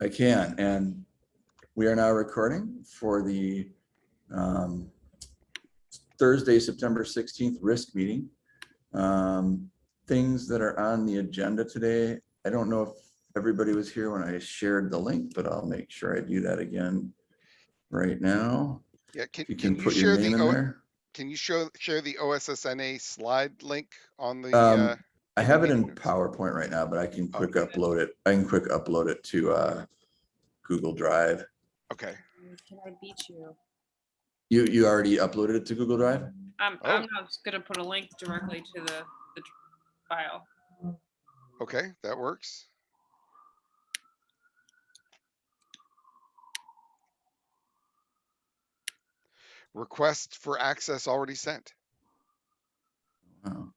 I can, and we are now recording for the um, Thursday, September sixteenth risk meeting. Um, Things that are on the agenda today, I don't know if everybody was here when I shared the link, but I'll make sure I do that again right now. Yeah, can, you can can you put your the, in there. can you show, share the OSSNA slide link on the, Um, uh, I have it in? PowerPoint right now, but I can quick Okay. upload it. I can quick upload it to uh, Google Drive. okay, Can I beat you? You, you already uploaded it to Google Drive? I'm, Oh. I'm just gonna put a link directly to the, the file. okay, that works. Request for access already sent. Wow.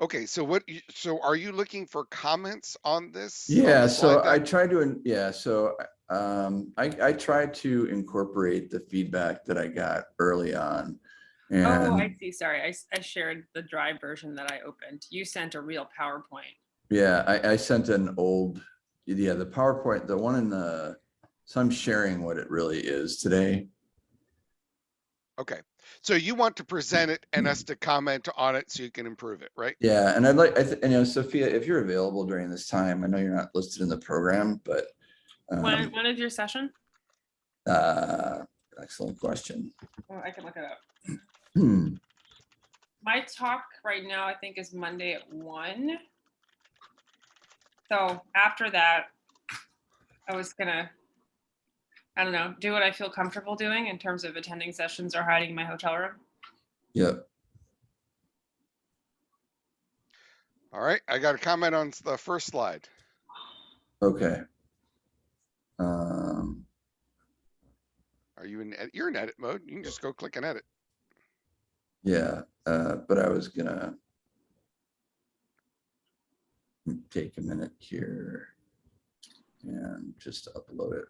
Okay, so what, so are you looking for comments on this? on Yeah, so I deck? tried to, yeah, so um, I, I tried to incorporate the feedback that I got early on. Oh, I see, sorry, I I shared the drive version that I opened. You sent a real PowerPoint. yeah, I, I sent an old, yeah, the PowerPoint, the one in the, so I'm sharing what it really is today. Okay, so you want to present it and us to comment on it so you can improve it, right? Yeah, and I'd like, I, thi- and you know, Sophia, if you're available during this time, I know you're not listed in the program, but When, um, when is your session? uh, excellent question. Oh, I can look it up. Hmm, My talk right now, I think is Monday at one. So after that, I was gonna, I don't know, do what I feel comfortable doing in terms of attending sessions or hiding in my hotel room. yep, All right, I got a comment on the first slide. okay. Um, Are you in, ed- you're in edit mode. You can just go click and edit. Yeah, uh, but I was gonna take a minute here and just upload it.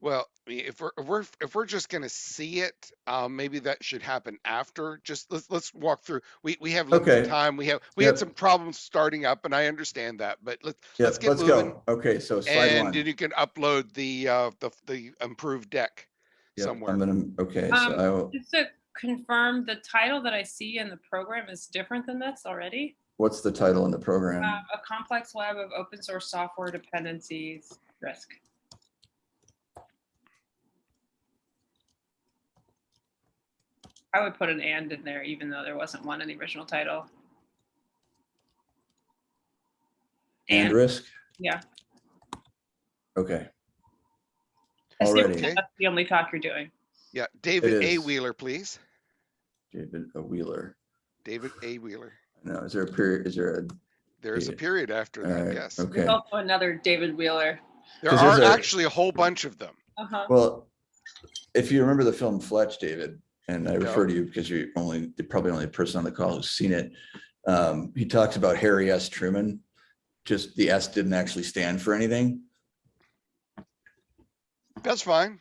Well, I mean, if we're, if we're, if we're just gonna see it, um, maybe that should happen after. Just let's, let's walk through. We, we have limited Okay. time. We have, we had Yep. some problems starting up and I understand that, but let's, Yeah, let's get let's moving. go. Okay, so slide And one. then you can upload the, uh, the, the improved deck Yep, somewhere. I'm gonna, okay, so Um, I will, Just to confirm, the title that I see in the program is different than this already. what's the title in the program? Uh, A complex web of open source software dependencies risk. I would put an and in there, even though there wasn't one in the original title. And risk? yeah. Okay, Assume already. Okay. That's the only talk you're doing. Yeah, David A. is. Wheeler, please. David a Wheeler. David A. Wheeler. No, is there a period, is there a, There is a Yeah. period after all that, right, yes. okay. There's also another David Wheeler. There 'Cause are there's a- actually a whole bunch of them. Uh-huh. Well, if you remember the film Fletch, David, and I refer to you because you're only, you're probably only person on the call who's seen it. Um, he talks about Harry S. Truman. Just the S didn't actually stand for anything. That's fine.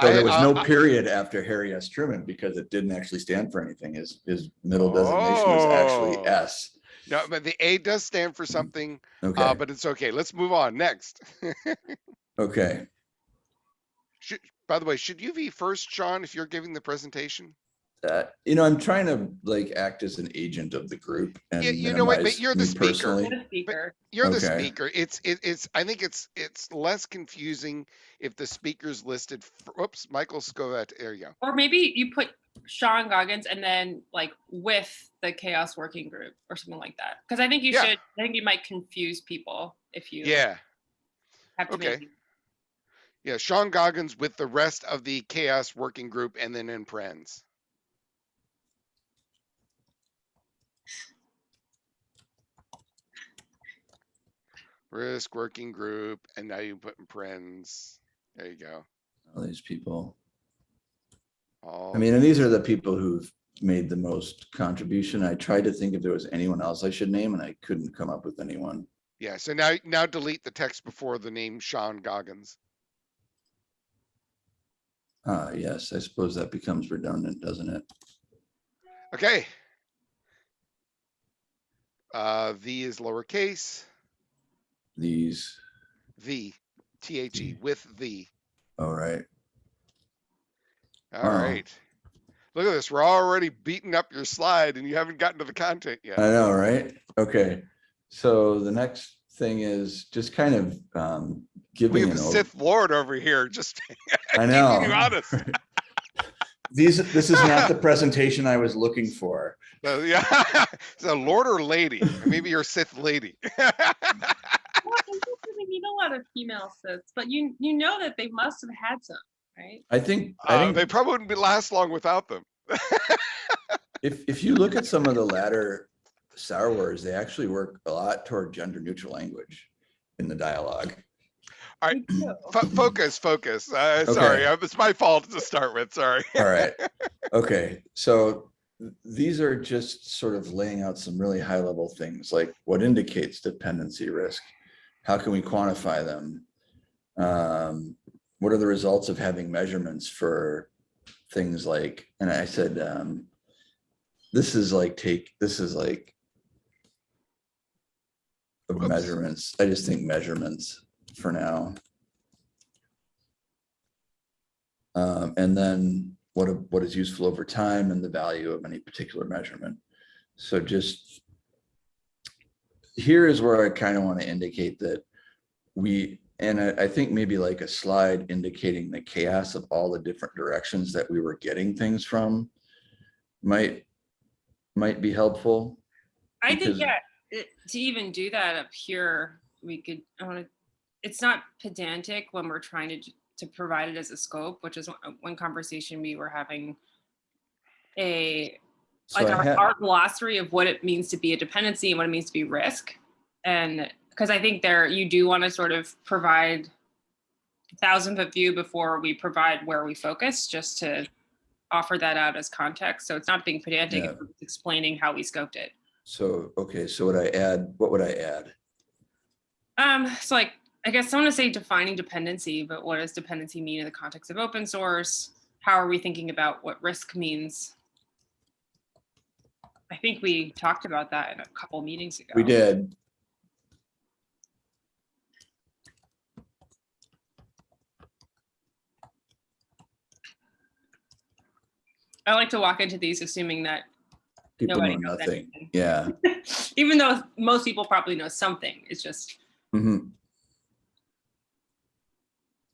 So I- there was I- no I- period after Harry S. Truman because it didn't actually stand for anything. His, his middle designation was actually Oh. S. No, but the A does stand for something, uh, Okay, but it's okay. Let's move on. Next. okay. Should, by the way, should you be first, Sean, if you're giving the presentation? Uh, you know, I'm trying to like act as an agent of the group and Yeah, you know what, but you're the speaker. personally. The speaker. You're the Okay. speaker. It's, it, it's, I think it's, it's less confusing if the speaker's listed. f- Whoops, Michael Scovetta, there you go. Or maybe you put Sean Goggins and then like with the CHAOSS working group or something like that. Because I think you Yeah. should, I think you might confuse people if you Yeah, have to okay. make. Yeah, Sean Goggins with the rest of the CHAOSS working group and then in Prenz. Risk working group, and now you put in Prenz. There you go. All these people. All I mean, and these are the people who've made the most contribution. I tried to think if there was anyone else I should name and I couldn't come up with anyone. Yeah, so now, now delete the text before the name Sean Goggins. Ah, yes, I suppose that becomes redundant, doesn't it? Okay. Uh, V is lowercase, These, V, T H E, with V. all right. All Wow. right. Look at this. We're already beating up your slide and you haven't gotten to the content yet. I know, right? Okay, so the next thing is just kind of um We giving have an a. Sith Lord over here, just I keeping know. you honest. These, this is not the presentation I was looking for. So, yeah, it's a Lord or lady. Maybe you're a Sith lady. Well, I don't really meet a lot of female sits, but you you know that they must have had some, right? I think, I Uh, think. they probably wouldn't be last long without them. If, if you look at some of the latter Star Wars, they actually work a lot toward gender neutral language in the dialogue. All right, Fo- focus, focus. Uh, sorry, Okay. uh, it's my fault to start with. Sorry. All right. Okay, so these are just sort of laying out some really high level things like what indicates dependency risk? How can we quantify them? Um, what are the results of having measurements for things like, and I said, um, this is like take, this is like of measurements. I just think measurements for now. Um, and then what, what is useful over time and the value of any particular measurement. So just here is where I kind of want to indicate that we, and I, I think maybe like a slide indicating the chaos of all the different directions that we were getting things from might, might be helpful. I think, yeah, it- to even do that up here, we could, I want to, it's not pedantic when we're trying to, to provide it as a scope, which is one- conversation we were having. A, So like our, our glossary of what it means to be a dependency and what it means to be risk. And, because I think there, you do want to sort of provide a thousand foot view before we provide where we focus, just to offer that out as context. So it's not being pedantic, Yeah. it's explaining how we scoped it. So, okay, so would I add, what would I add? Um, so like, I guess I want to say defining dependency, but what does dependency mean in the context of open source? How are we thinking about what risk means? I think we talked about that in a couple meetings ago. We did. I like to walk into these assuming that People know nobody knows nothing. anything. Yeah. Even though most people probably know something, it's just, Mhm.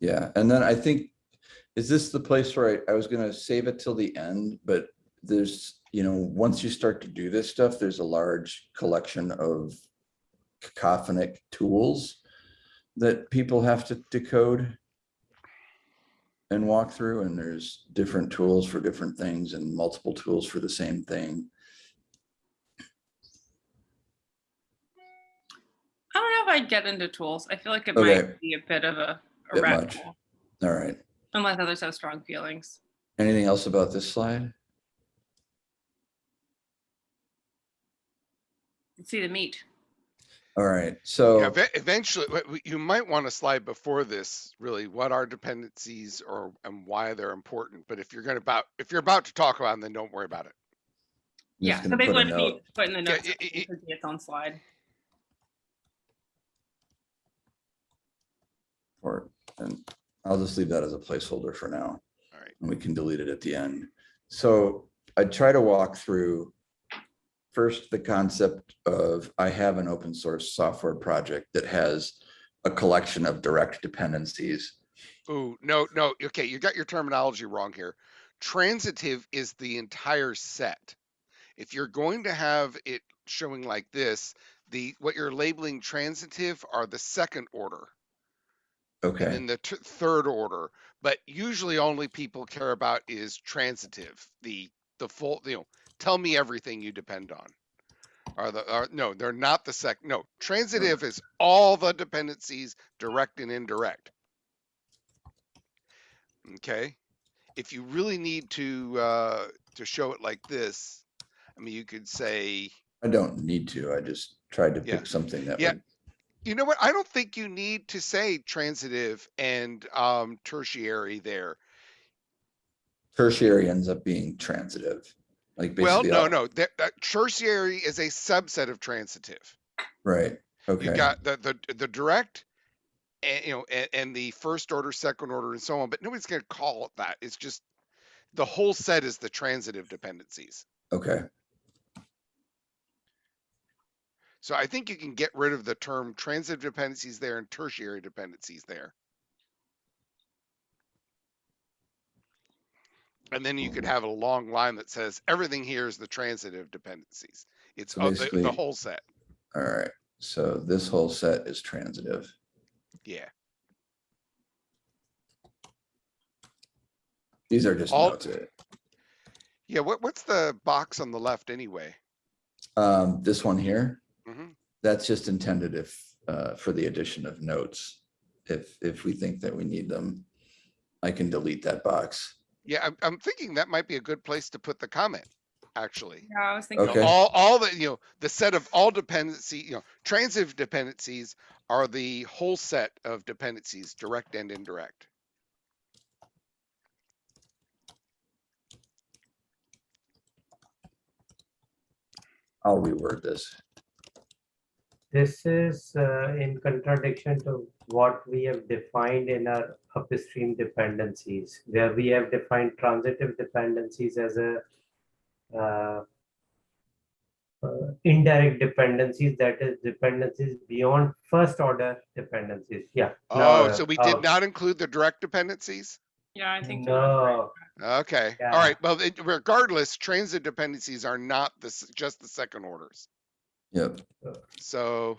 Yeah, and then I think, is this the place where I, I was gonna save it till the end, but there's, you know, once you start to do this stuff, there's a large collection of cacophonic tools that people have to decode and walk through, and there's different tools for different things and multiple tools for the same thing. I don't know if I'd get into tools. I feel like it Okay. might be a bit of a, a Bit much. hole, All right, unless others have strong feelings. anything else about this slide? Let's see the meat. All right, so. Yeah, eventually, w- w- you might want to slide before this, really, what are dependencies or, and why they're important. But if you're gonna about, if you're about to talk about them, then don't worry about it. I'm Yeah, so gonna they put a would be put in the Yeah, notes. i- i- It could its own slide. for, and I'll just leave that as a placeholder for now. All right. And we can delete it at the end. So I try to walk through first the concept of I have an open source software project that has a collection of direct dependencies. Oh, no, no, okay, you got your terminology wrong here. Transitive is the entire set. If you're going to have it showing like this, the, what you're labeling transitive are the second order. Okay, then the third order. But usually, only people care about is transitive. The the full, you know, tell me everything you depend on. Are the are, no, they're not the sec. No, transitive is all the dependencies, direct and indirect. Okay, if you really need to uh, to show it like this, I mean, you could say, I don't need to. I just tried to Yeah. pick something that Yeah. would, you know what? I don't think you need to say transitive and um, tertiary there. tertiary ends up being transitive. Like Well, no, all- no, that, that tertiary is a subset of transitive. Right, Okay. You got the, the, the direct and, you know, and, and the first order, second order and so on, but nobody's gonna call it that. It's just the whole set is the transitive dependencies. okay, So I think you can get rid of the term transitive dependencies there and tertiary dependencies there. And then you could have a long line that says everything here is the transitive dependencies. It's So the, the whole set. all right. So this whole set is transitive. Yeah. These are just All- notes. Yeah. What, what's the box on the left anyway? Um, this one here, Mhm. that's just intended if, uh, for the addition of notes. If, if we think that we need them, I can delete that box. Yeah, I'm, I'm thinking that might be a good place to put the comment, actually. Yeah, I was thinking. Okay. All, all the, you know, the set of all dependency, you know, transitive dependencies are the whole set of dependencies, direct and indirect. I'll reword this. This is uh, in contradiction to what we have defined in our upstream dependencies, where we have defined transitive dependencies as a uh, uh, indirect dependencies, that is dependencies beyond first order dependencies. Yeah. Oh, no, so we uh, did not include the direct dependencies? Yeah, I think. you're. No, Okay, all Yeah. right. Well, it- regardless, transit dependencies are not this, just the second orders. Yep, So,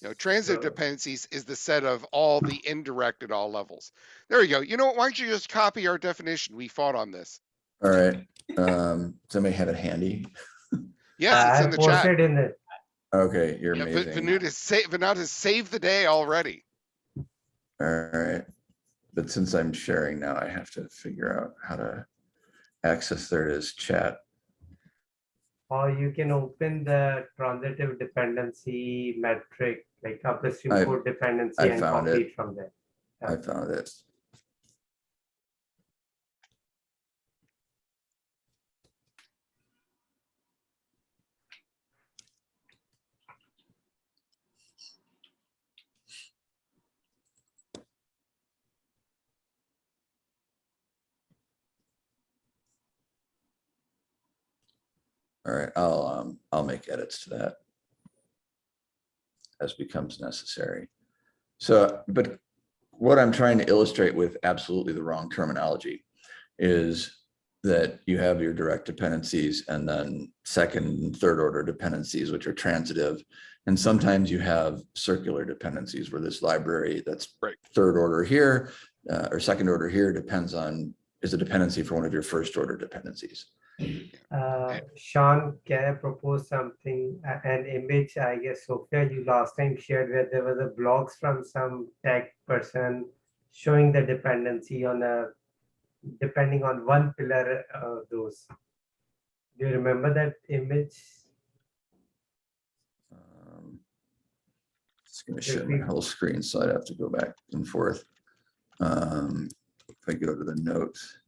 you know, transit So- dependencies is the set of all the indirect at all levels. There you go. You know what? Why don't you just copy our definition? We fought on this. all right. Um, somebody have it handy? Yes, it's I in the chat. posted in it. Okay, you're Yeah, amazing. Vinod has saved, Vinod has saved the day already. All right. But since I'm sharing now, I have to figure out how to access, there it is, chat. Or you can open the transitive dependency metric, like upstream I- code dependency I and found copy it. it from there. I found it. All right, I'll, um, I'll make edits to that. As becomes necessary. So, but what I'm trying to illustrate with absolutely the wrong terminology is that you have your direct dependencies and then second and third order dependencies, which are transitive. And sometimes you have circular dependencies where this library that's Right. third order here uh, or second order here depends on, is a dependency for one of your first order dependencies. Uh, Sean, can I propose something, A- an image, I guess, Sophia, you last time shared where there was a blogs from some tech person showing the dependency on a, depending on one pillar of those. Do you remember that image? Um, It's gonna share my whole screen, so I'd have to go back and forth. Um, If I go to the notes.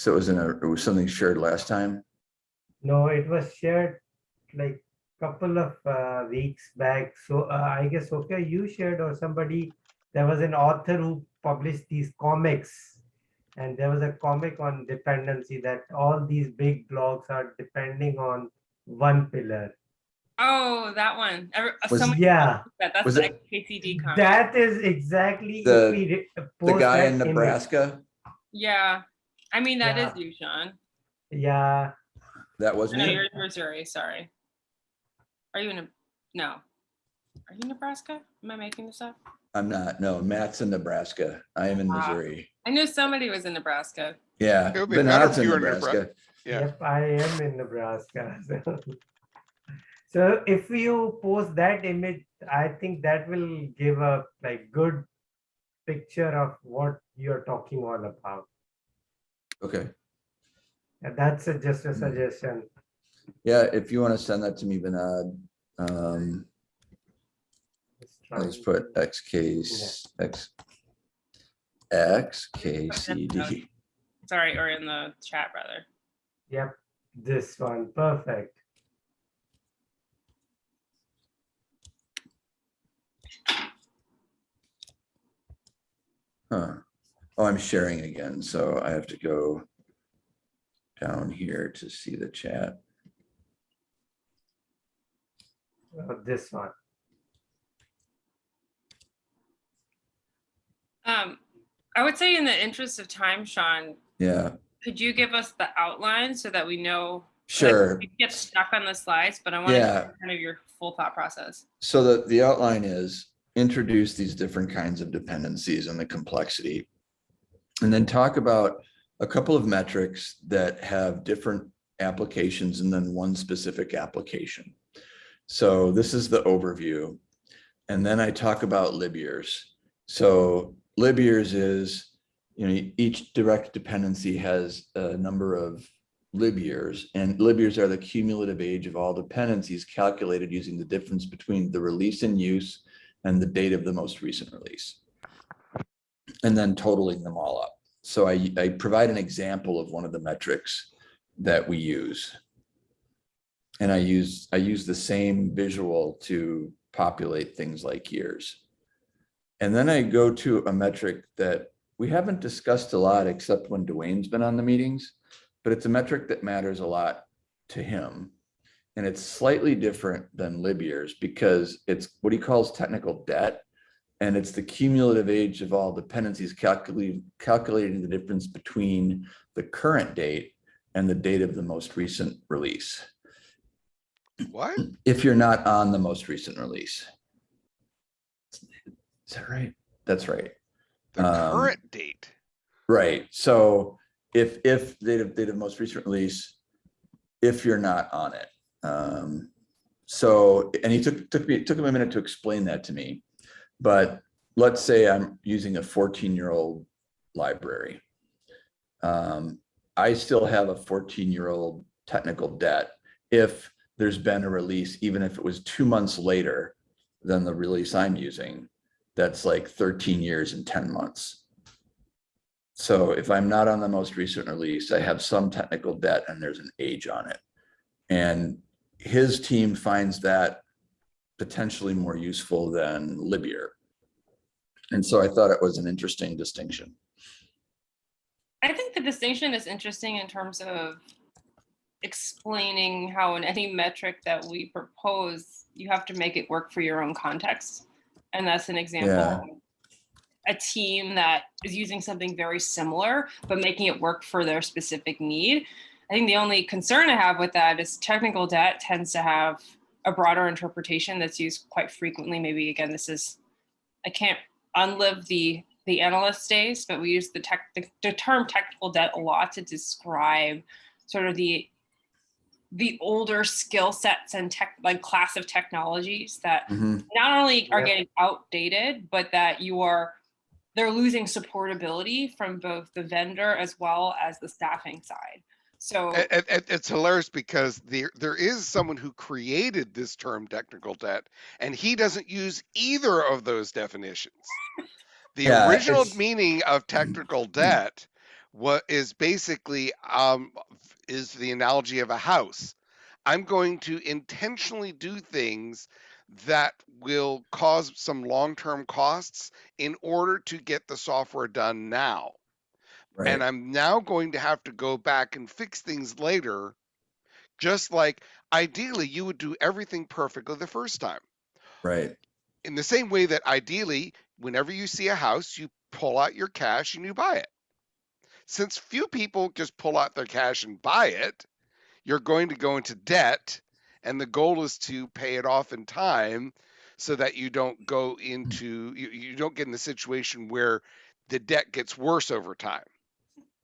So it was in a, it was something shared last time? No, it was shared like couple of uh, weeks back. So uh, I guess Sophia, you shared or somebody, there was an author who published these comics. And there was a comic on dependency that all these big blogs are depending on one pillar. Oh, that one. Uh, Was- somebody Yeah, that. That's was the it- KCD comment. that is exactly. The- The guy that in image. Nebraska, Yeah. I mean, that is Yeah. you, Sean. Yeah, that wasn't No, you? you're in Missouri. Sorry. Are you in a, no. Are you in Nebraska? Am I making this up? I'm not, no, Matt's in Nebraska. I am in Ah. Missouri. I knew somebody was in Nebraska. Yeah. It would be but better Matt's in you were in Nebraska. Yeah. Yep, I am in Nebraska. So if you post that image, I think that will give a like good picture of what you're talking all about. Okay. And that's a- just a Hmm. suggestion. Yeah, if you want to send that to me, Vinod, um, Just try I'll just put X case, X. X, K, C, D. Sorry, or in the chat rather. Yep, this one, perfect. Huh. Oh, I'm sharing again, so I have to go down here to see the chat. Uh, This one. Um, I would say in the interest of time, Sean, Yeah, could you give us the outline so that we know? like, sure. We get stuck on the slides, but I want to Yeah. kind of your full thought process. So the, the outline is introduce these different kinds of dependencies and the complexity. And then talk about a couple of metrics that have different applications and then one specific application. So this is the overview. And then I talk about lib years. So lib years is, you know, each direct dependency has a number of lib years and lib years are the cumulative age of all dependencies calculated using the difference between the release in use and the date of the most recent release. And then totaling them all up. So I, I provide an example of one of the metrics that we use. And I use, I use the same visual to populate things like years. And then I go to a metric that we haven't discussed a lot except when Dwayne's been on the meetings, but it's a metric that matters a lot to him. And it's slightly different than lib years because it's what he calls technical debt. And it's the cumulative age of all dependencies calculating, calculating the difference between the current date and the date of the most recent release. What? If you're not on the most recent release. Is that right? That's right. The Um, current date. Right, so if, if date of, date of most recent release, if you're not on it. Um, so, and he took, took me, took him a minute to explain that to me. But let's say I'm using a fourteen-year-old library. Um, I still have a fourteen-year-old technical debt if there's been a release, even if it was two months later than the release I'm using, that's like thirteen years and ten months. So if I'm not on the most recent release, I have some technical debt and there's an age on it. And his team finds that potentially more useful than libyear. And so I thought it was an interesting distinction. I think the distinction is interesting in terms of explaining how in any metric that we propose, you have to make it work for your own context. And that's an example. Yeah. A team that is using something very similar, but making it work for their specific need. I think the only concern I have with that is technical debt tends to have a broader interpretation that's used quite frequently. Maybe again, this is, I can't unlive the the analyst days, but we use the tech the, the term technical debt a lot to describe sort of the the older skill sets and tech like class of technologies that Mhm. not only are Yeah. getting outdated, but that you are they're losing supportability from both the vendor as well as the staffing side. So it's hilarious because there there is someone who created this term technical debt and he doesn't use either of those definitions. The Yeah, original it's- meaning of technical debt what is basically um is the analogy of a house. I'm going to intentionally do things that will cause some long-term costs in order to get the software done now Right, and I'm now going to have to go back and fix things later. Just like ideally, you would do everything perfectly the first time. right, In the same way that ideally, whenever you see a house, you pull out your cash and you buy it. Since few people just pull out their cash and buy it, you're going to go into debt, and the goal is to pay it off in time so that you don't go mm. into you, you don't get in the situation where the debt gets worse over time.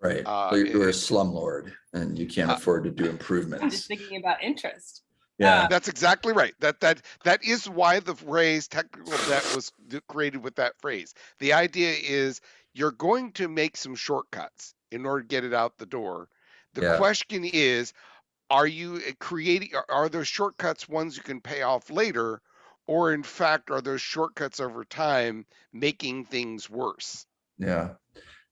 Right. Uh, Or You're a it- slumlord and you can't Uh, afford to do improvements. I'm just thinking about interest. Yeah, That's exactly right. That that that is why the phrase technical debt was created with that phrase. The idea is you're going to make some shortcuts in order to get it out the door. The Yeah. question is, are you uh, creating? Are, are those shortcuts ones you can pay off later, or in fact, are those shortcuts over time making things worse? Yeah.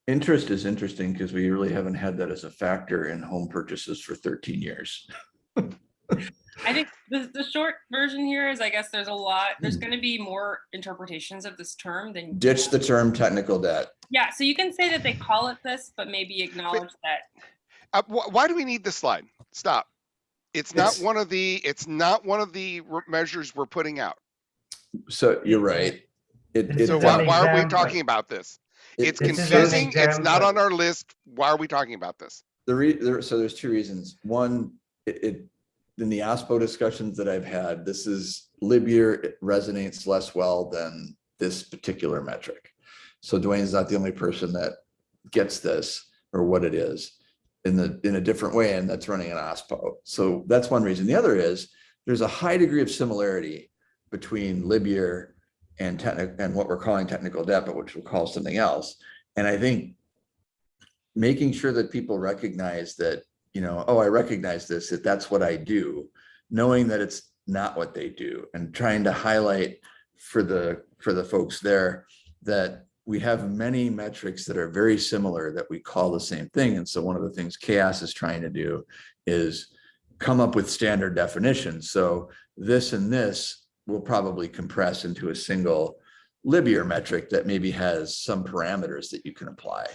Interest is interesting because we really haven't had that as a factor in home purchases for thirteen years. I think the, the short version here is I guess there's a lot, there's Hmm. gonna be more interpretations of this term than. Ditch the term technical debt. Yeah, so you can say that they call it this, but maybe acknowledge that Uh, wh- why do we need this slide? Stop. It's not It's- one of the, it's not one of the measures we're putting out. So you're right. It, it, So why, why are we talking about this? It- It's it This is an says- confusing. It's not on our list. Why are we talking about this? The re, there, so there's two reasons. One, it, it, in the OSPO discussions that I've had, this is libyear resonates less well than this particular metric. So Dwayne's not the only person that gets this or what it is in the, in a different way, and that's running an OSPO. So that's one reason. The other is, there's a high degree of similarity between libyear and and what we're calling technical debt, but which we'll call something else. And I think making sure that people recognize that, you know, oh, I recognize this, that that's what I do, knowing that it's not what they do and trying to highlight for the, for the folks there that we have many metrics that are very similar that we call the same thing. And so one of the things CHAOSS is trying to do is come up with standard definitions. So this and this will probably compress into a single libyear metric that maybe has some parameters that you can apply.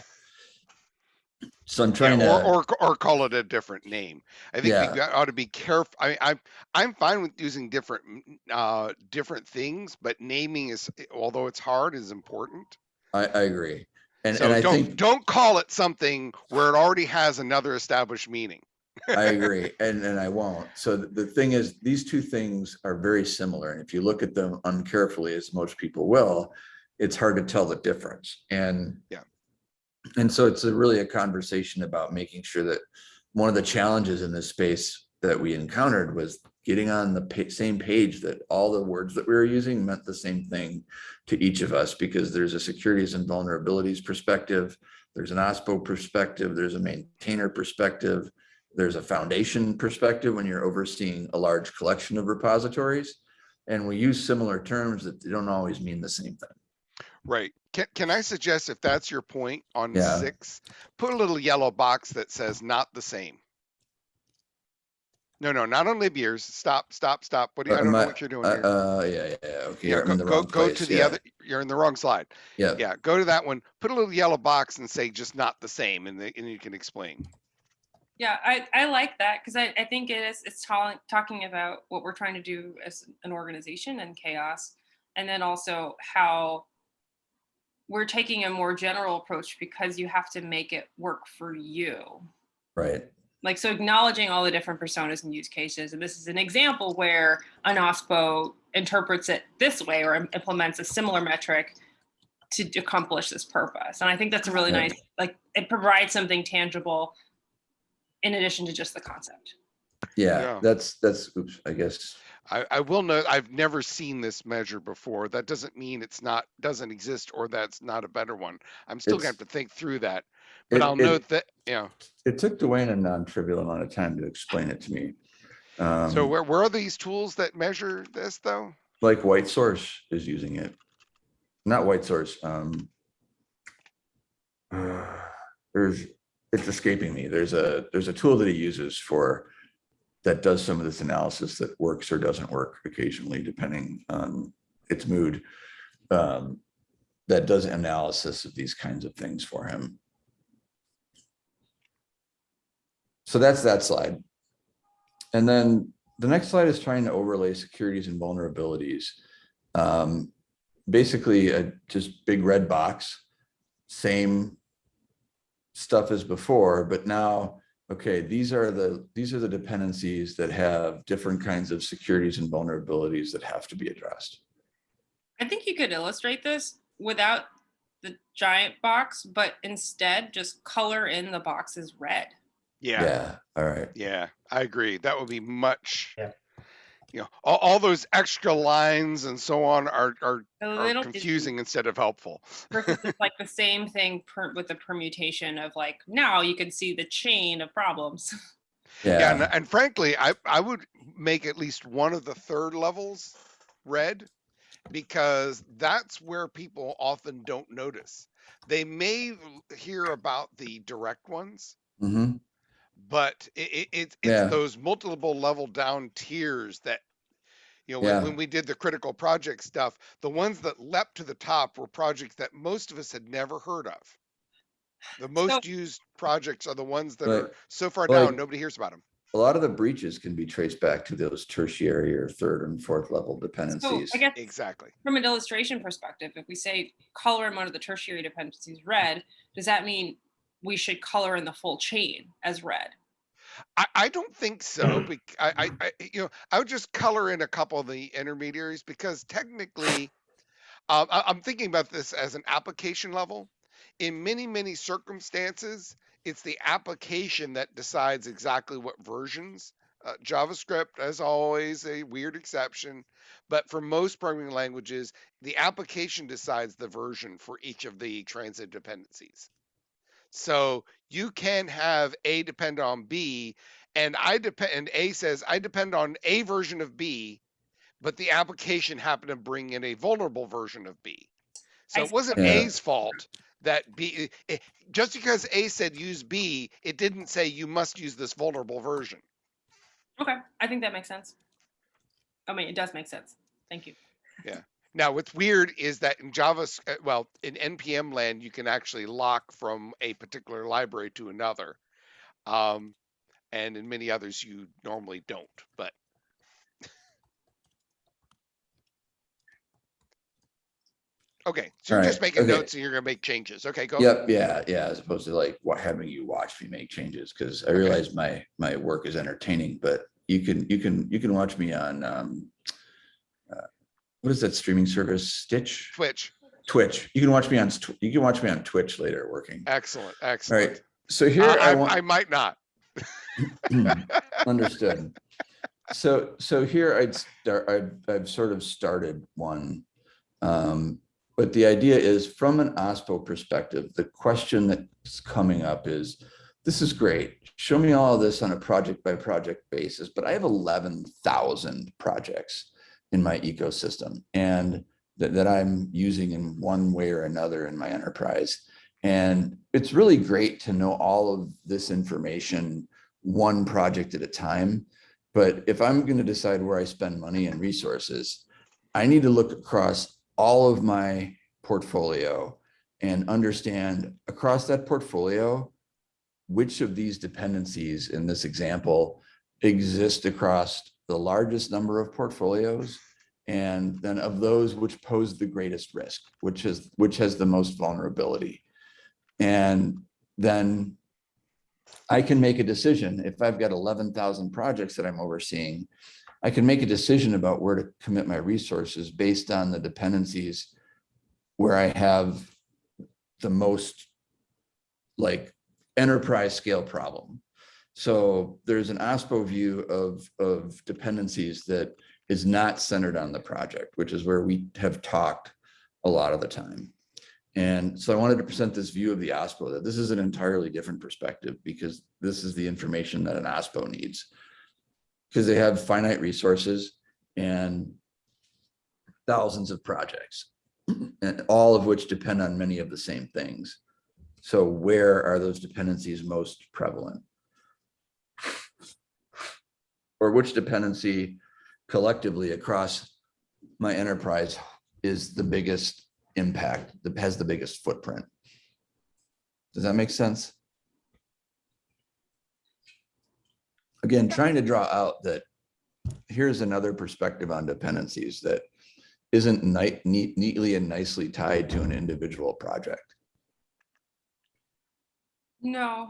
So I'm trying Yeah, to, Or, or, or call it a different name. I think Yeah. we ought to be careful. I, I'm, I'm fine with using different, mm, uh, different things, but naming is, although it's hard, is important. I, I agree. And, and So I don't, think, don't call it something where it already has another established meaning. I agree, and, and I won't. So the, the thing is, these two things are very similar, and if you look at them uncarefully, as most people will, it's hard to tell the difference, and Yeah. And so it's a really a conversation about making sure that one of the challenges in this space that we encountered was getting on the pa- same page that all the words that we were using meant the same thing to each of us, because there's a securities and vulnerabilities perspective, there's an OSPO perspective, there's a maintainer perspective, there's a foundation perspective when you're overseeing a large collection of repositories. And we use similar terms that they don't always mean the same thing. Right. Can, can I suggest if that's your point on Yeah. six, put a little yellow box that says not the same. No, no, not on libyear's. Stop, stop, stop. What do you, I Uh, don't know what you're doing Uh, here. uh, yeah, yeah, yeah, okay, Yeah, go, go, go to the yeah, other, you're in the wrong slide. yeah. Yeah, go to that one, put a little yellow box and say just not the same and then, and you can explain. Yeah, I, I like that because I, I think it is it's talking talking about what we're trying to do as an organization and CHAOSS, and then also how we're taking a more general approach because you have to make it work for you. Right, Like so acknowledging all the different personas and use cases. And this is an example where an OSPO interprets it this way or implements a similar metric to accomplish this purpose. And I think that's a really nice, like it provides something tangible in addition to just the concept. yeah, Yeah. that's, that's, oops, I guess, I, I will note, I've never seen this measure before. That doesn't mean it's not, doesn't exist or that's not a better one. I'm still gonna have to think through that. But It- I'll it- note that, yeah. it took Dwayne a non-trivial amount of time to explain it to me. Um, So where, where are these tools that measure this though? like White Source is using it. Not White Source, um. There's, it's escaping me. There's a, there's a tool that he uses for. That does some of this analysis that works or doesn't work occasionally, depending on its mood. Um, that does analysis of these kinds of things for him. So that's that slide. And then the next slide is trying to overlay securities and vulnerabilities. Um, basically, a just big red box, same stuff as before, but now, okay, these are the these are the dependencies that have different kinds of securities and vulnerabilities that have to be addressed. I think you could illustrate this without the giant box, but instead just color in the boxes red. Yeah, Yeah, all right. yeah, I agree. That would be much. Yeah. You know, all, all those extra lines and so on are, are, A are little bit- confusing instead of helpful. versus it's like the same thing per, with the permutation of like now you can see the chain of problems. Yeah, and, Yeah, and frankly, I, I would make at least one of the third levels red because that's where people often don't notice. they may hear about the direct ones, hmm but it, it, it's Yeah. it's those multiple level down tiers that you know when, Yeah. when we did the critical project stuff the ones that leapt to the top were projects that most of us had never heard of the most used projects are the ones that Like- are so far like- down nobody hears about them A lot of the breaches can be traced back to those tertiary or third and fourth level So dependencies. I guess exactly from an illustration perspective, if we say color in one of the tertiary dependencies red, does that mean we should color in the full chain as red? I, I don't think so. I, I, I, you know, I would just color in a couple of the intermediaries because technically, um, I, I'm thinking about this as an application level. In many, many circumstances, it's the application that decides exactly what versions. Uh, JavaScript, as always, a weird exception, but for most programming languages, the application decides the version for each of the transit dependencies. So you can have A depend on B, and I depend, and A says I depend on A version of B, but the application happened to bring in a vulnerable version of B. So it wasn't Yeah. A's fault that B, eh, just because A said use B, it didn't say you must use this vulnerable version. Okay, I think that makes sense. I mean, it does make sense. Thank you. Now, what's weird is that in Java, well, in NPM land, you can actually lock from a particular library to another. Um, and in many others, you normally don't, but. Okay, so you're just making okay. notes and you're gonna make changes. Okay, go. Yep, yeah, yeah, as opposed to like what having you watch me make changes, because I realize my, my work is entertaining, but you can, you can, you can watch me on, um, uh, what is that streaming service, Stitch? Twitch, Twitch. You can watch me on, you can watch me on Twitch later working. excellent, excellent. right, so here I, I I, want. I might not. Understood. So, so here I'd start, I've, I've sort of started one. Um, but the idea is from an OSPO perspective, the question that's coming up is, this is great. Show me all of this on a project by project basis, but I have eleven thousand projects in my ecosystem and that, that I'm using in one way or another in my enterprise. And it's really great to know all of this information one project at a time. But if I'm going to decide where I spend money and resources, I need to look across all of my portfolio and understand across that portfolio, which of these dependencies in this example exist across the largest number of portfolios and then of those which pose the greatest risk, which is which has the most vulnerability. And then I can make a decision if I've got eleven thousand projects that I'm overseeing. I can make a decision about where to commit my resources based on the dependencies where I have the most like enterprise scale problem. So there's an OSPO view of, of dependencies that is not centered on the project, which is where we have talked a lot of the time. And so I wanted to present this view of the OSPO, that this is an entirely different perspective because this is the information that an OSPO needs. Because they have finite resources and thousands of projects, and all of which depend on many of the same things. So where are those dependencies most prevalent? Or which dependency collectively across my enterprise is the biggest impact, that has the biggest footprint? Does that make sense? Again, trying to draw out that here's another perspective on dependencies that isn't neat, neatly and nicely tied to an individual project. No.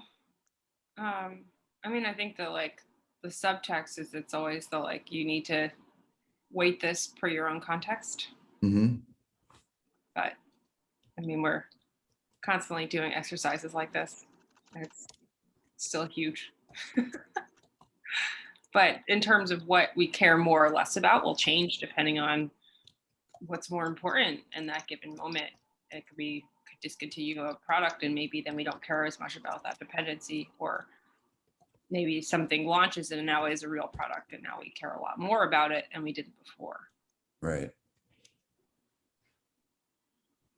Um, I mean, I think the like the subtext is it's always the like you need to weight this per your own context. Mhm. But I mean, we're constantly doing exercises like this. It's still huge. but in terms of what we care more or less about will change depending on what's more important in that given moment. It could be could discontinue a product and maybe then we don't care as much about that dependency or maybe something launches and now is a real product and now we care a lot more about it and we didn't before. Right.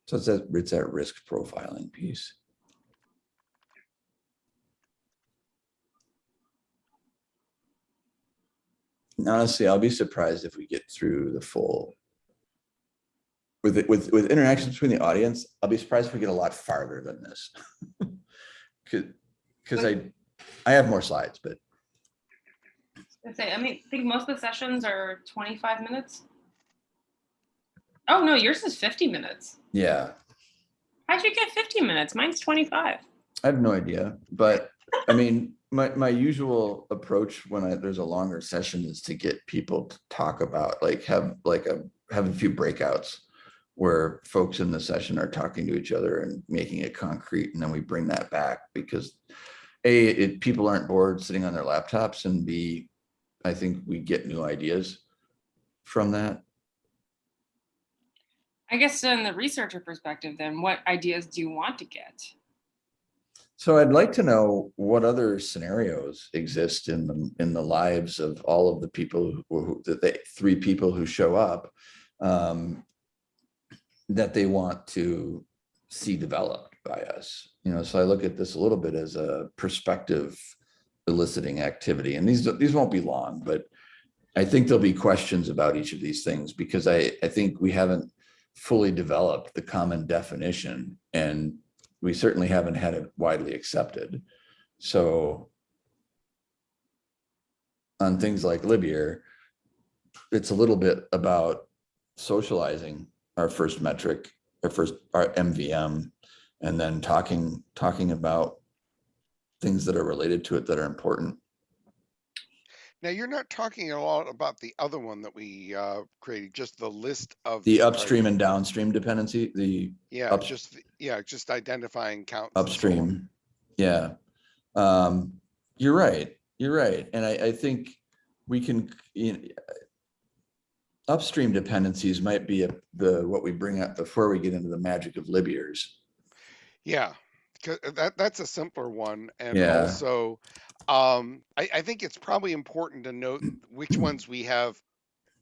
So it's that, it's that risk profiling piece. And Honestly, I'll be surprised if we get through the full. With, it- with, with interactions between the audience, I'll be surprised if we get a lot farther than this. Cause, cause I, I have more slides, but I say, I mean, I think most of the sessions are twenty-five minutes. Oh, no, yours is fifty minutes. yeah, How'd you get fifty minutes? Mine's twenty-five. I have no idea, but I mean, my, my usual approach when I, there's a longer session is to get people to talk about, like, have like a, have a few breakouts. Where folks in the session are talking to each other and making it concrete, and then we bring that back because. A, it, people aren't bored sitting on their laptops and B, I think we get new ideas from that. I guess in the researcher perspective, then what ideas do you want to get? So I'd like to know what other scenarios exist in the, in the lives of all of the people who, who- that they, three people who show up. um, That they want to see developed by us, you know, so I look at this a little bit as a perspective eliciting activity, and these, these won't be long, but I think there'll be questions about each of these things because I, I think we haven't fully developed the common definition and we certainly haven't had it widely accepted. So on things like libyear, it's a little bit about socializing our first metric, our first, our MVM, and then talking, talking about things that are related to it that are important. Now, you're not talking a lot about the other one that we uh created, just the list of. The upstream and downstream dependency, the Yeah, up- just, yeah, just identifying counts. and so on. upstream. Yeah. Um, you're right, you're right. And I, I think we can, you know, upstream dependencies might be a- the, what we bring up before we get into the magic of libyears. Yeah, 'cause that, that's a simpler one. And Yeah. also, um, I, I think it's probably important to note which ones we have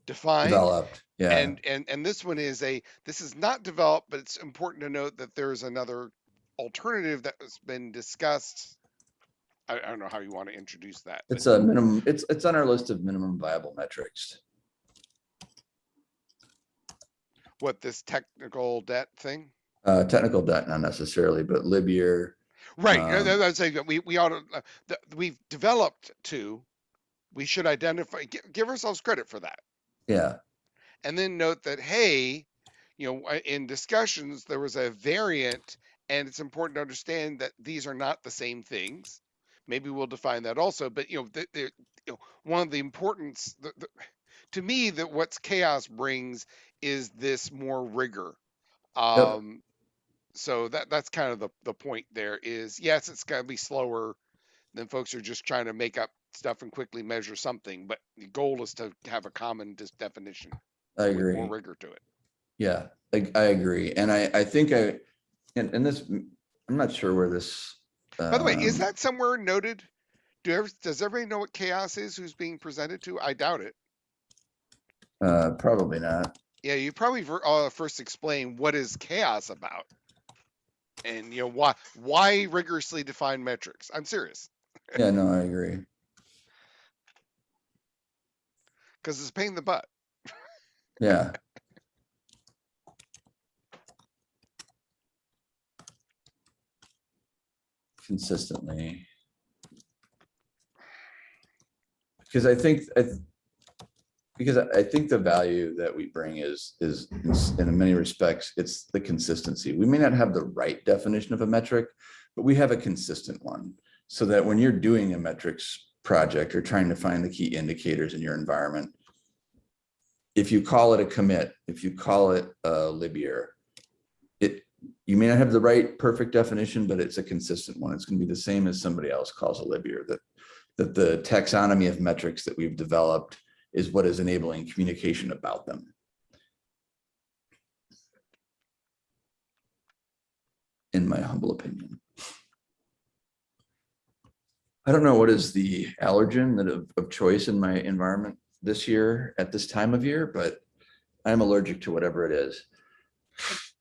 defined. Developed, yeah, And, and, and this one is a, this is not developed, but it's important to note that there's another alternative that has been discussed. I, I don't know how you want to introduce that. but- it's a minimum, it's, it's on our list of minimum viable metrics. What, this technical debt thing? Uh, technical debt, not necessarily, but libyear, Right, Um, that- that's saying that we, we ought to, uh, we've developed to, we should identify, gi- give ourselves credit for that. yeah, And then note that, hey, you know, uh, in discussions, there was a variant and it's important to understand that these are not the same things. Maybe we'll define that also, but you know, the, the, you know, one of the importance, the, the, to me, that what's CHAOSS brings is this more rigor. Um, so that, that's kind of the, the point there is, yes, it's gonna be slower than folks are just trying to make up stuff and quickly measure something, but the goal is to have a common dis- definition I agree. more rigor to it. Yeah, I, I agree. And I, I think I, and, and this, I'm not sure where this. By the way, is um, that somewhere noted? Do ever, does everybody know what CHAOSS is who's being presented to? I doubt it. Uh, probably not. Yeah, you probably uh, first explain what is CHAOSS about. And you know, why, why rigorously define metrics? I'm serious, Yeah, no, I agree. because it's a pain in the butt. Yeah. Consistently. Because I think, I, th- because I think the value that we bring is, is in many respects, it's the consistency. We may not have the right definition of a metric, but we have a consistent one. So that when you're doing a metrics project or trying to find the key indicators in your environment, if you call it a commit, if you call it a libyear, it, you may not have the right perfect definition, but it's a consistent one. It's gonna be the same as somebody else calls a libyear, that, that the taxonomy of metrics that we've developed is what is enabling communication about them. In my humble opinion. I don't know what is the allergen that of, of choice in my environment this year at this time of year, but I'm allergic to whatever it is.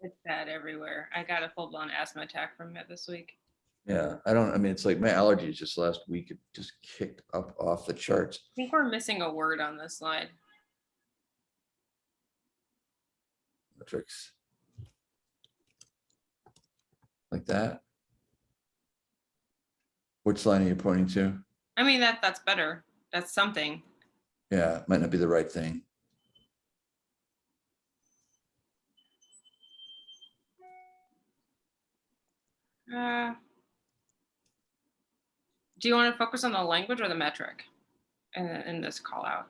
It's bad everywhere. I got a full blown asthma attack from it this week. Yeah, I don't, I mean, it's like my allergies just last week, it just kicked up off the charts. I think we're missing a word on this slide. Metrics. Like that. Which line are you pointing to? I mean, that, that's better. That's something. Yeah, might not be the right thing. Uh, Do you want to focus on the language or the metric in, in this call out?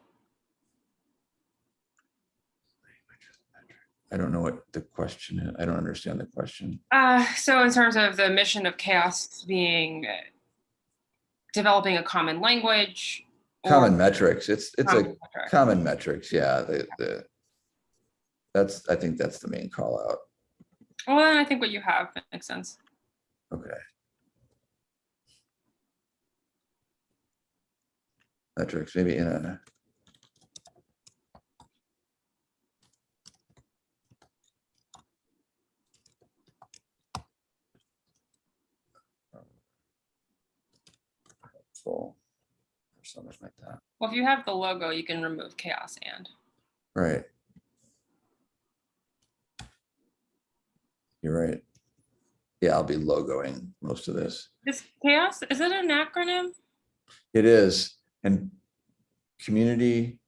I don't know what the question is. I don't understand the question. Uh, so in terms of the mission of CHAOSS being uh, developing a common language. Common metrics, it's, it's a common metric. common metrics, yeah, the, the. That's, I think that's the main call out. Well, then I think what you have makes sense. Okay. Metrics, maybe in a. Full. Or something like that, Well, if you have the logo, you can remove CHAOSS and. right. You're right. Yeah, I'll be logoing most of this. Is CHAOSS, is it an acronym? It is, and community,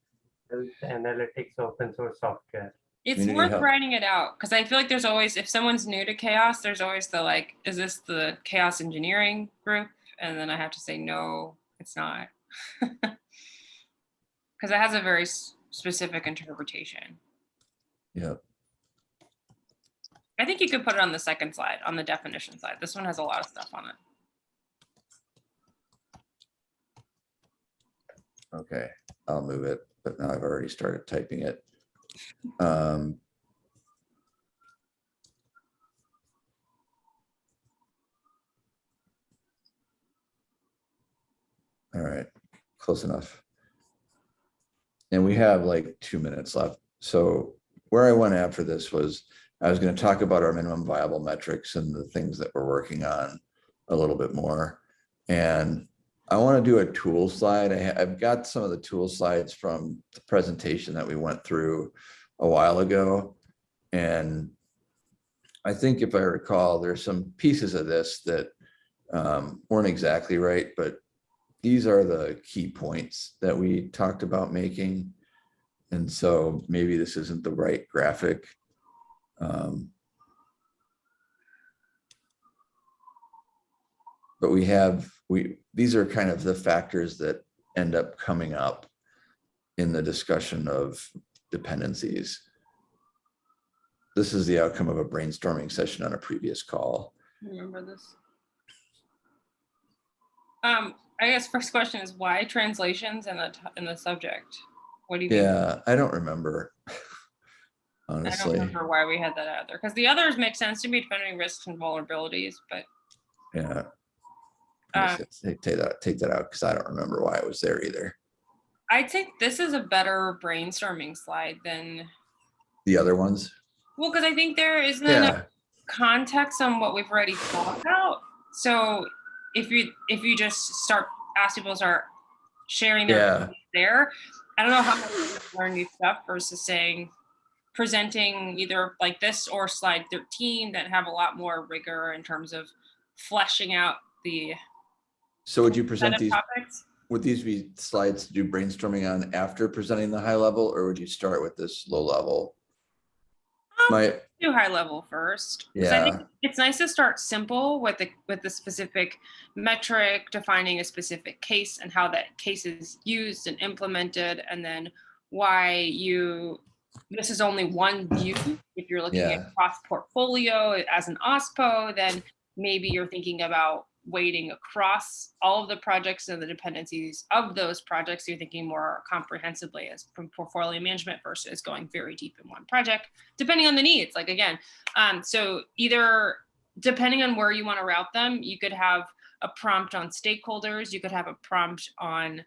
Health Analytics open source software. It's Community worth health. writing it out because I feel like there's always, if someone's new to CHAOSS, there's always the like, is this the chaos engineering group? And then I have to say, no, it's not. Because it has a very specific interpretation. yeah, I think you could put it on the second slide, on the definition side. This one has a lot of stuff on it. Okay, I'll move it, but now I've already started typing it. Um. All right, close enough. And we have like two minutes left. So where I went after this was, I was gonna talk about our minimum viable metrics and the things that we're working on a little bit more. And I want to do a tool slide. I, I've got some of the tool slides from the presentation that we went through a while ago. And I think if I recall, there's some pieces of this that um, weren't exactly right, but these are the key points that we talked about making. And so maybe this isn't the right graphic. Um, But we have, we, these are kind of the factors that end up coming up in the discussion of dependencies. This is the outcome of a brainstorming session on a previous call. Remember this? Um, I guess first question is why translations in the, in the subject? What do you mean? Yeah, I don't remember. Honestly, I don't remember why we had that out there, because the others make sense to me depending on risks and vulnerabilities, but yeah. Uh, Take take that, take that out because I don't remember why it was there either. I think this is a better brainstorming slide than, The other ones, well, because I think there isn't enough context on what we've already thought about. So if you, if you just start, ask people to start sharing their yeah, there, I don't know how much learn new stuff versus saying, presenting either like this or slide 13 that have a lot more rigor in terms of fleshing out the so would you present these, topics. would these be slides to do brainstorming on after presenting the high level, or would you start with this low level? Um, My, do high level first. 'cause I think Yeah. It's nice to start simple with the with the specific metric, defining a specific case and how that case is used and implemented, and then why you this is only one view. If you're looking Yeah. at cross portfolio as an OSPO, then maybe you're thinking about weighting across all of the projects and the dependencies of those projects. You're thinking more comprehensively as from portfolio management versus going very deep in one project depending on the needs like again um, so either depending on where you want to route them you could have a prompt on stakeholders you could have a prompt on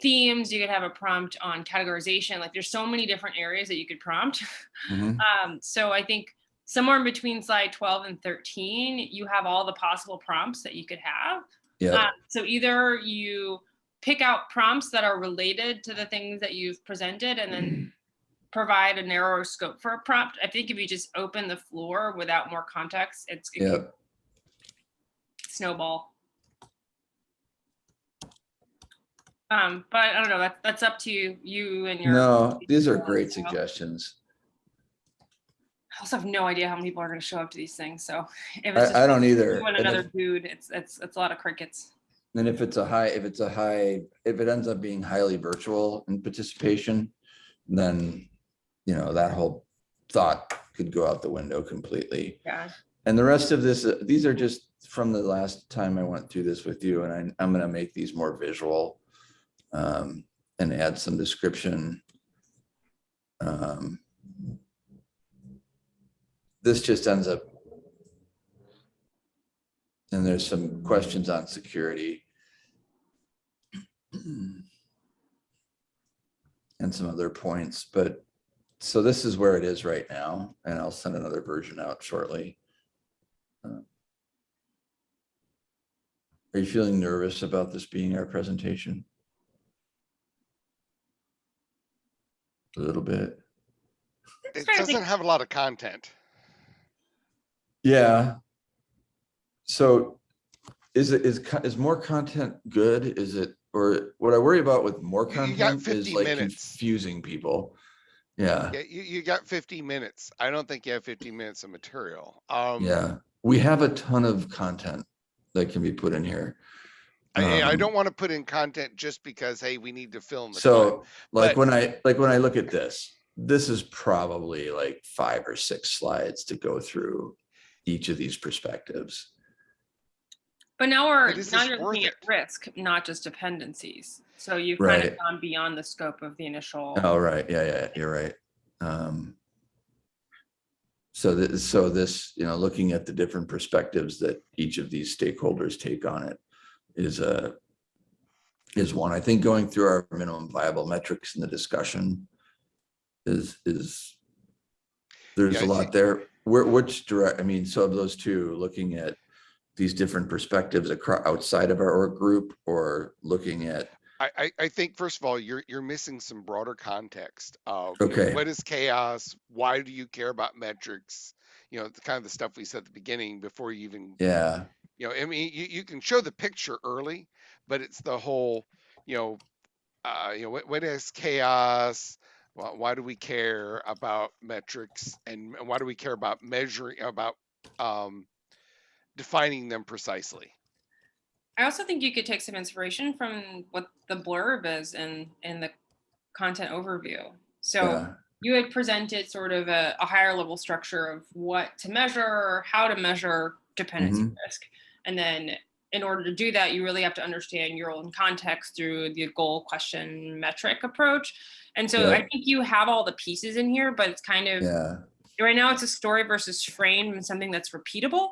themes you could have a prompt on categorization like there's so many different areas that you could prompt Mhm. um, so i think somewhere in between slide 12 and 13, you have all the possible prompts that you could have. Yeah, Uh, so either you pick out prompts that are related to the things that you've presented and then provide a narrower scope for a prompt. I think if you just open the floor without more context, it's it yeah. snowball. Um, but I don't know, that's, that's up to you, you and your. No, these are great suggestions. I also have no idea how many people are gonna show up to these things, so. if it's I, I don't either. You and And another if- dude, it's, it's, it's a lot of crickets. And if it's a high, if it's a high, if it ends up being highly virtual in participation, then, you know, that whole thought could go out the window completely. Yeah. And the rest of this, uh, these are just from the last time I went through this with you, and I, I'm gonna make these more visual. um, And add some description. Um, This just ends up. And there's some questions on security. And some other points, but, so this is where it is right now, and I'll send another version out shortly. Uh, Are you feeling nervous about this being our presentation? A little bit. It trying to think- doesn't have a lot of content. Yeah. So is it, is, is more content good? Is it, or what I worry about with more You- you got content is like minutes. confusing people. Yeah, Yeah, you, you got fifty minutes. I don't think you have fifty minutes of material. Um, yeah. We have a ton of content that can be put in here. I, I Um, don't want to put in content just because, hey, we need to film the time. So like but- when I, like when I look at this, this is probably like five or six slides to go through each of these perspectives. But now we're, But is now you're worth looking at risk, not just dependencies. So you've kind of gone beyond the scope of the initial. Oh, right, yeah, yeah, you're right. Um. So this, so this, you know, looking at the different perspectives that each of these stakeholders take on it is a. Is one, I think going through our minimum viable metrics in the discussion. Is, is. There's Yeah, a I lot there, where, which direct, I mean, so of those two, looking at. These different perspectives across, outside of our org group or looking at, I, I, I think first of all, you're, you're missing some broader context of you know, Okay. what is CHAOSS? Why do you care about metrics? You know, the kind of the stuff we said at the beginning before you even, yeah, you know, I mean, you, you can show the picture early, but it's the whole, you know, uh, you know, what, what is CHAOSS? Why, why do we care about metrics and why do we care about measuring about um, defining them precisely? I also think you could take some inspiration from what the blurb is in, in the content overview. So yeah, you had presented sort of a, a higher level structure of what to measure, how to measure dependency Mm-hmm. risk. And then in order to do that, you really have to understand your own context through the goal, question, metric approach. And so I think you have all the pieces in here, but it's kind of yeah, right now it's a story versus frame and something that's repeatable.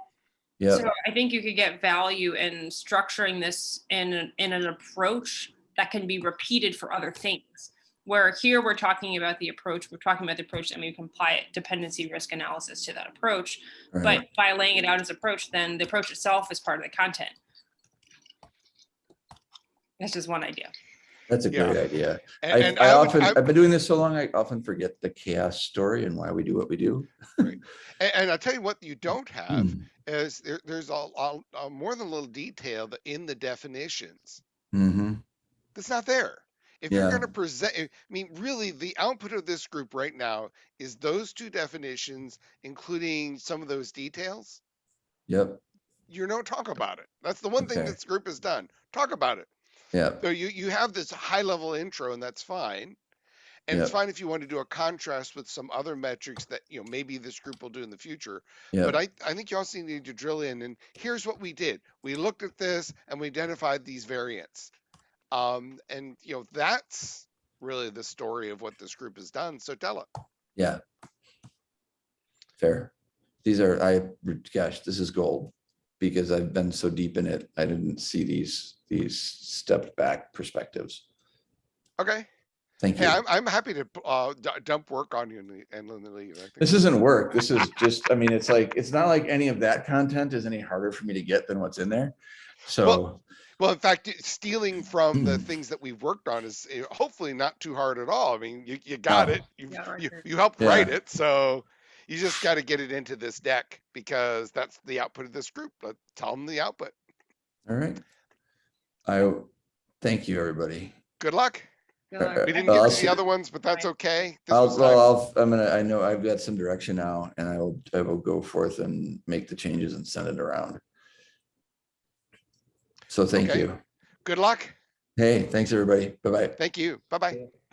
yeah. So I think you could get value in structuring this in an, in an approach that can be repeated for other things. Where here we're talking about the approach, we're talking about the approach and we can apply dependency risk analysis to that approach. right. But by laying it out as approach, then the approach itself is part of the content. That's just one idea. That's a Yeah. great idea. And, I, and I would- often, I- I've been doing this so long, I often forget the CHAOSS story and why we do what we do. and, and I'll tell you what you don't have Hmm. is there, there's a, a, a more than a little detail in the definitions Mm-hmm. that's not there. If you're going to present, I mean, really, the output of this group right now is those two definitions, including some of those details. Yep, You don't talk about it. That's the one thing this group has done. Talk about it. Yep, So you you have this high level intro, and that's fine. And it's fine if you want to do a contrast with some other metrics that you know maybe this group will do in the future. yep, But I, I think you also need to drill in and here's what we did. We looked at this and we identified these variants. Um, and you know, that's really the story of what this group has done. So tell it. yeah. Fair. These are, I, gosh, this is gold. Because I've been so deep in it, I didn't see these, these stepped back perspectives. Okay. Thank you. Hey, you. I'm, I'm happy to uh, dump work on you and le- and then leave. I think This isn't work. This is just, I mean, it's like, it's not like any of that content is any harder for me to get than what's in there. So, Well, well, in fact, stealing from the Hmm. things that we've worked on is eh, hopefully not too hard at all. I mean, you, you got No. it. You, Yeah, you, you helped Yeah. write it. So you just got to get it into this deck because that's the output of this group. Let's tell them the output. all right. I, thank you, everybody. Good luck. Good luck. We didn't Well, get I'll to the other ones, but that's okay. This I'll, well. I'll, I'm gonna, I know I've got some direction now and I will, I will go forth and make the changes and send it around. So thank Okay. you. Good luck. Hey, thanks, everybody. Bye-bye. Thank you. Bye bye. Yeah.